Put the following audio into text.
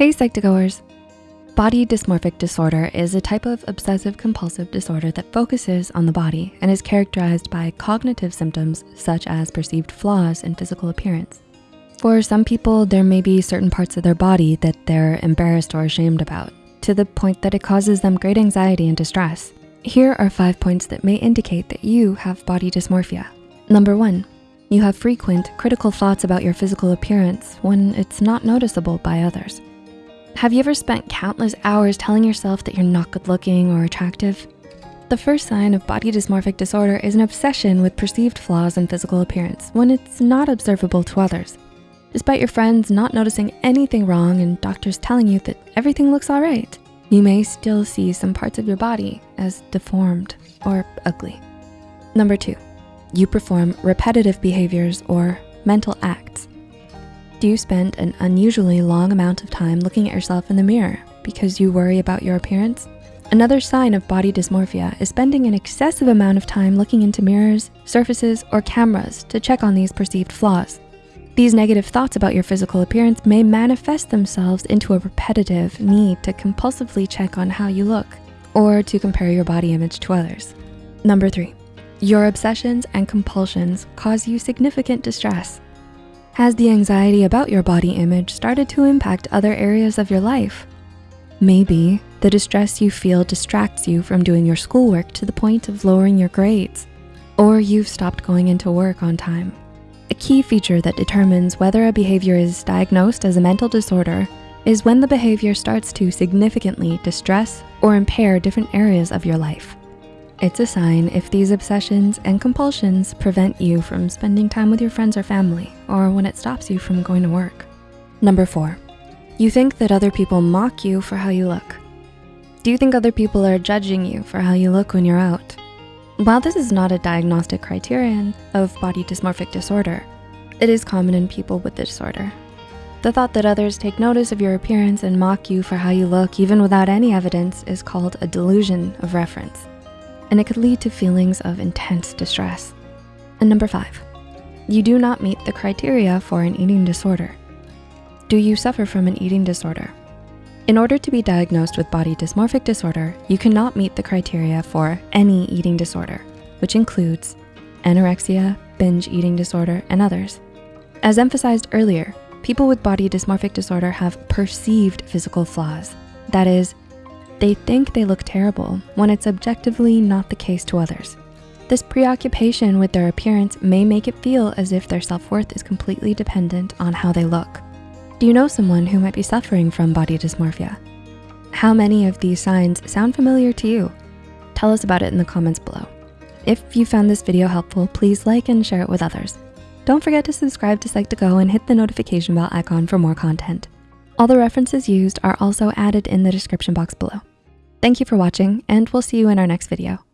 Hey Psych2Goers. Body dysmorphic disorder is a type of obsessive compulsive disorder that focuses on the body and is characterized by cognitive symptoms such as perceived flaws in physical appearance. For some people, there may be certain parts of their body that they're embarrassed or ashamed about to the point that it causes them great anxiety and distress. Here are five points that may indicate that you have body dysmorphia. Number one, you have frequent critical thoughts about your physical appearance when it's not noticeable by others. Have you ever spent countless hours telling yourself that you're not good looking or attractive? The first sign of body dysmorphic disorder is an obsession with perceived flaws in physical appearance when it's not observable to others. Despite your friends not noticing anything wrong and doctors telling you that everything looks all right, you may still see some parts of your body as deformed or ugly. Number two, you perform repetitive behaviors or mental acts do you spend an unusually long amount of time looking at yourself in the mirror because you worry about your appearance? Another sign of body dysmorphia is spending an excessive amount of time looking into mirrors, surfaces, or cameras to check on these perceived flaws. These negative thoughts about your physical appearance may manifest themselves into a repetitive need to compulsively check on how you look or to compare your body image to others. Number three, your obsessions and compulsions cause you significant distress has the anxiety about your body image started to impact other areas of your life? Maybe the distress you feel distracts you from doing your schoolwork to the point of lowering your grades, or you've stopped going into work on time. A key feature that determines whether a behavior is diagnosed as a mental disorder is when the behavior starts to significantly distress or impair different areas of your life. It's a sign if these obsessions and compulsions prevent you from spending time with your friends or family, or when it stops you from going to work. Number four, you think that other people mock you for how you look. Do you think other people are judging you for how you look when you're out? While this is not a diagnostic criterion of body dysmorphic disorder, it is common in people with the disorder. The thought that others take notice of your appearance and mock you for how you look even without any evidence is called a delusion of reference and it could lead to feelings of intense distress. And number five, you do not meet the criteria for an eating disorder. Do you suffer from an eating disorder? In order to be diagnosed with body dysmorphic disorder, you cannot meet the criteria for any eating disorder, which includes anorexia, binge eating disorder, and others. As emphasized earlier, people with body dysmorphic disorder have perceived physical flaws. That is, they think they look terrible when it's objectively not the case to others. This preoccupation with their appearance may make it feel as if their self-worth is completely dependent on how they look. Do you know someone who might be suffering from body dysmorphia? How many of these signs sound familiar to you? Tell us about it in the comments below. If you found this video helpful, please like and share it with others. Don't forget to subscribe to Psych2Go and hit the notification bell icon for more content. All the references used are also added in the description box below. Thank you for watching and we'll see you in our next video.